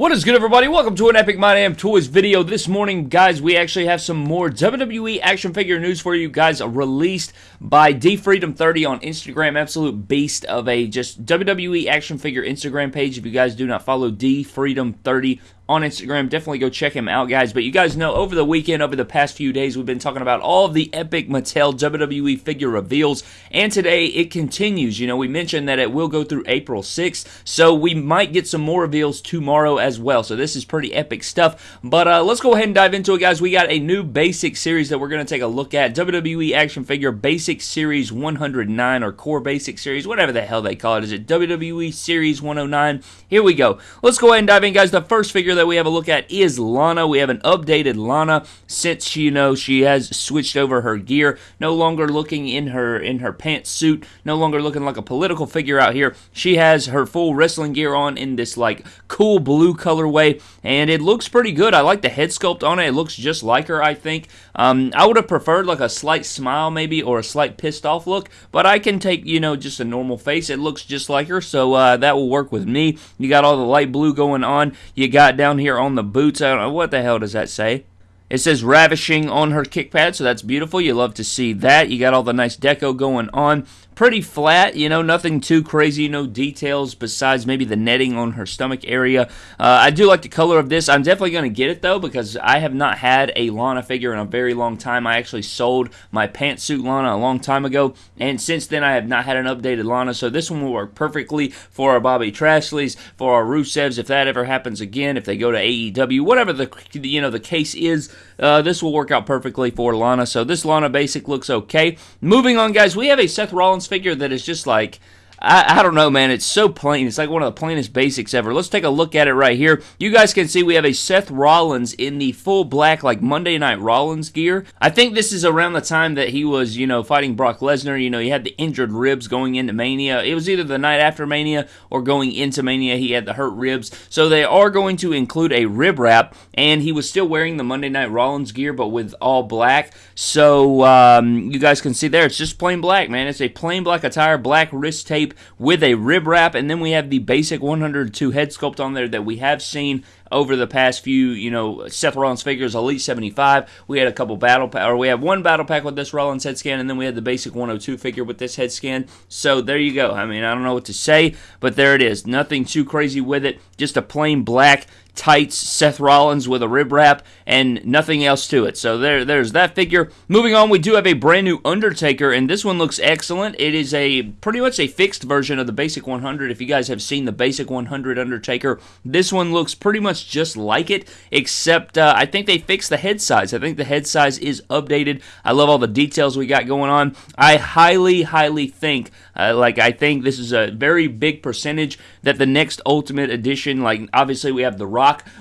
What is good, everybody? Welcome to an Epic My Damn Toys video. This morning, guys, we actually have some more WWE action figure news for you guys released by D Freedom 30 on Instagram. Absolute beast of a just WWE action figure Instagram page. If you guys do not follow D Freedom 30 on Instagram. Definitely go check him out, guys. But you guys know over the weekend, over the past few days, we've been talking about all of the epic Mattel WWE figure reveals. And today it continues. You know, we mentioned that it will go through April 6th. So we might get some more reveals tomorrow as well. So this is pretty epic stuff. But uh, let's go ahead and dive into it, guys. We got a new basic series that we're going to take a look at. WWE action figure basic series 109 or core basic series, whatever the hell they call it. Is it WWE series 109? Here we go. Let's go ahead and dive in, guys. The first figure that we have a look at is Lana. We have an updated Lana since you know she has switched over her gear. No longer looking in her in her pantsuit. No longer looking like a political figure out here. She has her full wrestling gear on in this like cool blue colorway, and it looks pretty good. I like the head sculpt on it. It looks just like her. I think. Um, I would have preferred like a slight smile maybe or a slight pissed off look, but I can take you know just a normal face. It looks just like her, so uh, that will work with me. You got all the light blue going on. You got down here on the boots. I don't know what the hell does that say. It says ravishing on her kick pad, so that's beautiful. You love to see that. You got all the nice deco going on pretty flat, you know, nothing too crazy, no details besides maybe the netting on her stomach area. Uh, I do like the color of this. I'm definitely going to get it though because I have not had a Lana figure in a very long time. I actually sold my pantsuit Lana a long time ago, and since then I have not had an updated Lana, so this one will work perfectly for our Bobby Lashleys, for our Rusevs, if that ever happens again, if they go to AEW, whatever the you know the case is, uh, this will work out perfectly for Lana. So this Lana basic looks okay. Moving on, guys, we have a Seth Rollins figure that is just like I, I, don't know, man. It's so plain. It's like one of the plainest basics ever. Let's take a look at it right here. You guys can see we have a Seth Rollins in the full black, like Monday Night Rollins gear. I think this is around the time that he was, you know, fighting Brock Lesnar. You know, he had the injured ribs going into Mania. It was either the night after Mania or going into Mania. He had the hurt ribs. So they are going to include a rib wrap, and he was still wearing the Monday Night Rollins gear, but with all black. So um, you guys can see there, it's just plain black, man. It's a plain black attire, black wrist tape with a rib wrap, and then we have the basic 102 head sculpt on there that we have seen over the past few, you know, Seth Rollins figures, Elite 75. We had a couple battle pack, or we have one battle pack with this Rollins head scan, and then we had the basic 102 figure with this head scan. So there you go. I mean, I don't know what to say, but there it is. Nothing too crazy with it. Just a plain black tights Seth Rollins with a rib wrap and nothing else to it. So there, there's that figure. Moving on, we do have a brand new Undertaker, and this one looks excellent. It is a pretty much a fixed version of the basic 100. If you guys have seen the basic 100 Undertaker, this one looks pretty much just like it, except uh, I think they fixed the head size. I think the head size is updated. I love all the details we got going on. I highly, highly think, uh, like I think this is a very big percentage that the next Ultimate Edition, like obviously we have the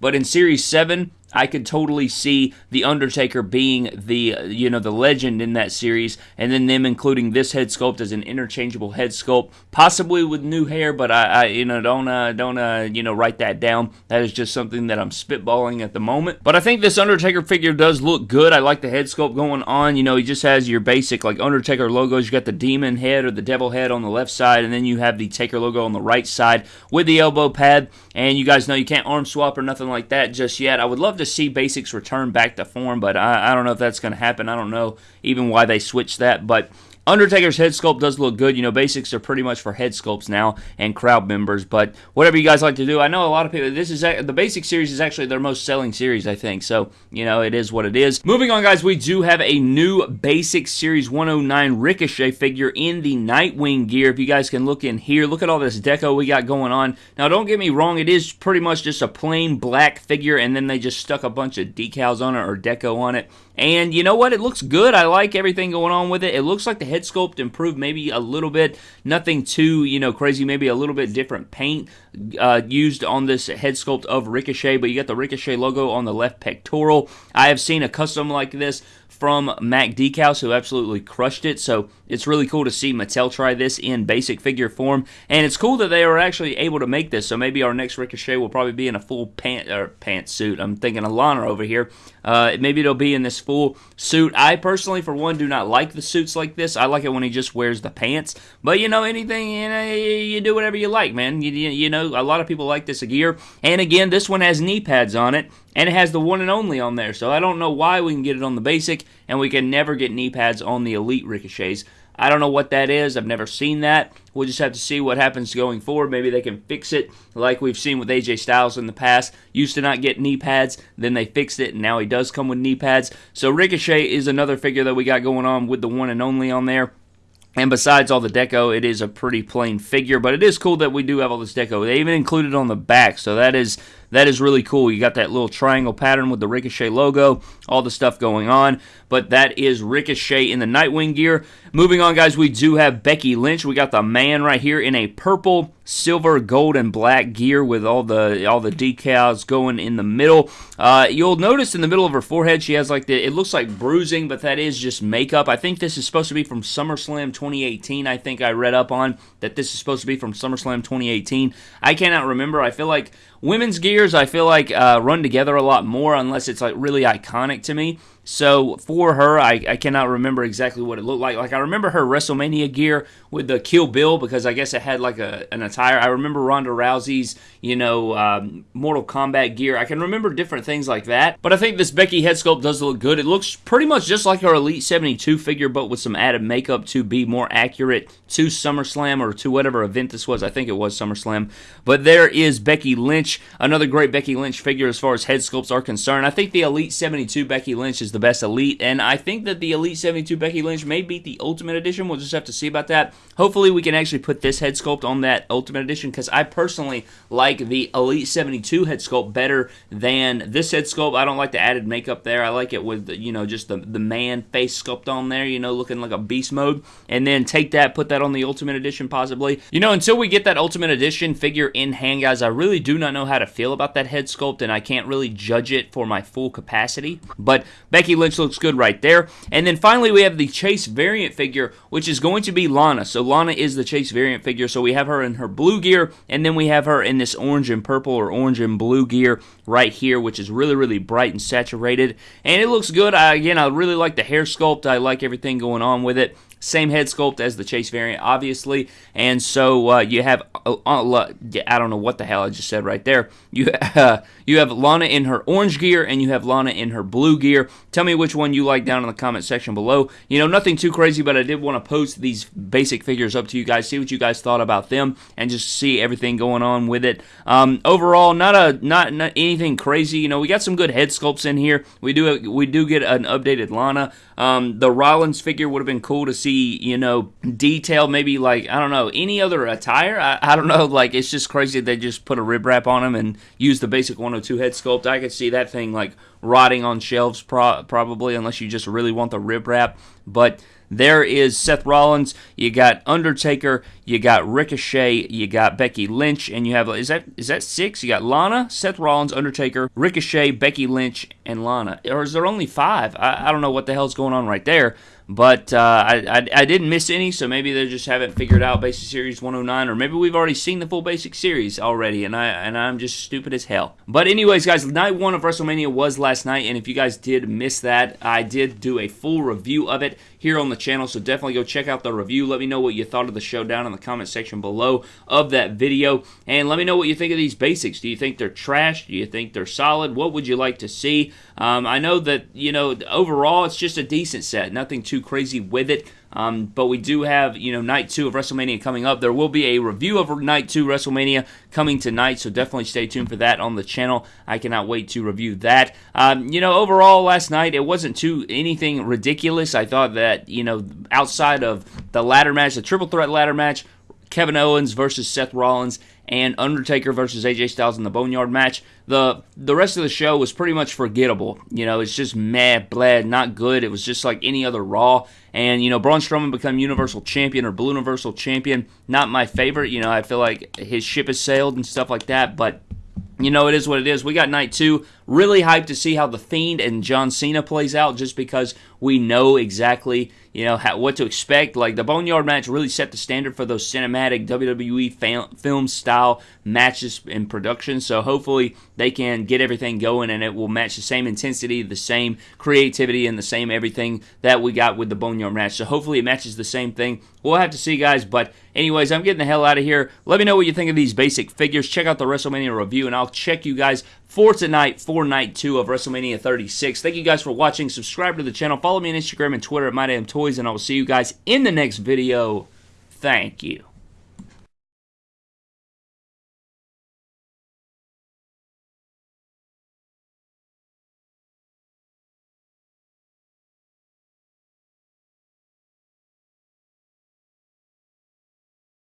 But in Series 7, I could totally see the Undertaker being the you know the legend in that series, and then them including this head sculpt as an interchangeable head sculpt, possibly with new hair. But I, I you know don't uh, don't uh, you know write that down. That is just something that I'm spitballing at the moment. But I think this Undertaker figure does look good. I like the head sculpt going on. You know he just has your basic like Undertaker logos. You got the demon head or the devil head on the left side, and then you have the Taker logo on the right side with the elbow pad. And you guys know you can't arm swap or nothing like that just yet. I would love to see basics return back to form, but I, I don't know if that's going to happen. I don't know even why they switched that, but Undertaker's head sculpt does look good. You know, basics are pretty much for head sculpts now and crowd members. But whatever you guys like to do, I know a lot of people. This is the basic series is actually their most selling series, I think. So you know, it is what it is. Moving on, guys, we do have a new basic series 109 Ricochet figure in the Nightwing gear. If you guys can look in here, look at all this deco we got going on. Now, don't get me wrong, it is pretty much just a plain black figure, and then they just stuck a bunch of decals on it or deco on it. And you know what? It looks good. I like everything going on with it. It looks like the head sculpt improved maybe a little bit. Nothing too, you know, crazy. Maybe a little bit different paint uh, used on this head sculpt of Ricochet, but you got the Ricochet logo on the left pectoral. I have seen a custom like this from Mac Decals, who absolutely crushed it. So it's really cool to see Mattel try this in basic figure form, and it's cool that they are actually able to make this. So maybe our next Ricochet will probably be in a full pant or pantsuit. I'm thinking of Lana over here. Uh, maybe it'll be in this full suit. I personally, for one, do not like the suits like this. I like it when he just wears the pants. But you know, anything you know, you do whatever you like, man. You, you know, a lot of people like this gear. And again, this one has knee pads on it, and it has the one and only on there. So I don't know why we can get it on the basic, and we can never get knee pads on the elite ricochets. I don't know what that is. I've never seen that. We'll just have to see what happens going forward. Maybe they can fix it like we've seen with AJ Styles in the past. Used to not get knee pads, then they fixed it, and now he does come with knee pads. So Ricochet is another figure that we got going on with the one and only on there. And besides all the deco, it is a pretty plain figure, but it is cool that we do have all this deco. They even included on the back, so that is that is really cool. You got that little triangle pattern with the Ricochet logo, all the stuff going on. But that is Ricochet in the Nightwing gear. Moving on, guys, we do have Becky Lynch. We got the man right here in a purple, silver, gold, and black gear with all the all the decals going in the middle. Uh, you'll notice in the middle of her forehead, she has like the it looks like bruising, but that is just makeup. I think this is supposed to be from SummerSlam 2018. I think I read up on that this is supposed to be from SummerSlam 2018. I cannot remember. I feel like women's gears, I feel like uh, run together a lot more unless it's like really iconic to me. So for her, I, I cannot remember exactly what it looked like. Like I remember her WrestleMania gear with the Kill Bill because I guess it had like a, an attire. I remember Ronda Rousey's, you know, um, Mortal Kombat gear. I can remember different things like that. But I think this Becky head sculpt does look good. It looks pretty much just like her Elite 72 figure, but with some added makeup to be more accurate to SummerSlam or to whatever event this was. I think it was SummerSlam. But there is Becky Lynch, another great Becky Lynch figure as far as head sculpts are concerned. I think the Elite 72 Becky Lynch is the best Elite, and I think that the Elite 72 Becky Lynch may beat the Ultimate Edition. We'll just have to see about that. Hopefully, we can actually put this head sculpt on that Ultimate Edition because I personally like the Elite 72 head sculpt better than this head sculpt. I don't like the added makeup there. I like it with, you know, just the, the man face sculpt on there, you know, looking like a beast mode. And then take that, put that on the Ultimate Edition possibly. You know, until we get that Ultimate Edition figure in hand, guys, I really do not know how to feel about that head sculpt, and I can't really judge it for my full capacity. But Lynch looks good right there. And then finally, we have the Chase variant figure, which is going to be Lana. So Lana is the Chase variant figure. So we have her in her blue gear, and then we have her in this orange and purple or orange and blue gear right here, which is really, really bright and saturated. And it looks good. I, again, I really like the hair sculpt. I like everything going on with it. Same head sculpt as the Chase variant, obviously. And so uh, you have, uh, uh, I don't know what the hell I just said right there. You, uh, you have Lana in her orange gear and you have Lana in her blue gear. Tell me which one you like down in the comment section below. You know, nothing too crazy, but I did want to post these basic figures up to you guys, see what you guys thought about them, and just see everything going on with it. Um, overall, not a not, not anything crazy. You know, we got some good head sculpts in here. We do we do get an updated Lana. Um, the Rollins figure would have been cool to see, you know, detail, maybe like, I don't know, any other attire. I, I don't know, like, it's just crazy they just put a rib wrap on him and use the basic 102 head sculpt. I could see that thing, like, rotting on shelves pro- probably, unless you just really want the rib wrap. But there is Seth Rollins, you got Undertaker, you got Ricochet, you got Becky Lynch, and you have is that is that six? You got Lana, Seth Rollins, Undertaker, Ricochet, Becky Lynch, and Lana. Or is there only five? I, I don't know what the hell's going on right there. But uh, I, I, I, didn't miss any, so maybe they just haven't figured out Basic Series 109, or maybe we've already seen the full Basic Series already, and I and I'm just stupid as hell. But anyways, guys, night one of WrestleMania was last night, and if you guys did miss that, I did do a full review of it here on the channel, so definitely go check out the review. Let me know what you thought of the show down in the comment section below of that video, and let me know what you think of these basics. Do you think they're trash? Do you think they're solid? What would you like to see? Um, I know that, you know, overall it's just a decent set, nothing too crazy with it. Um, but we do have, you know, night two of WrestleMania coming up. There will be a review of night two WrestleMania coming tonight, so definitely stay tuned for that on the channel. I cannot wait to review that. Um, you know, overall last night it wasn't too anything ridiculous. I thought that, you know, outside of the ladder match, the triple threat ladder match, Kevin Owens versus Seth Rollins and Undertaker versus AJ Styles in the Boneyard match. The the rest of the show was pretty much forgettable. You know, it's just meh, bled, not good. It was just like any other Raw. And you know, Braun Strowman become Universal Champion or Blue Universal Champion. Not my favorite. You know, I feel like his ship has sailed and stuff like that. But you know, it is what it is. We got night two Really hyped to see how The Fiend and John Cena plays out just because we know exactly you know how, what to expect. Like the Boneyard match really set the standard for those cinematic WWE fam- film style matches in production. So hopefully they can get everything going and it will match the same intensity, the same creativity, and the same everything that we got with the Boneyard match. So hopefully it matches the same thing. We'll have to see, guys. But anyways, I'm getting the hell out of here. Let me know what you think of these basic figures. Check out the WrestleMania review, and I'll check you guys for tonight for night two of WrestleMania 36. Thank you guys for watching. Subscribe to the channel. Follow me on Instagram and Twitter at MyDamnToys, and I will see you guys in the next video. Thank you.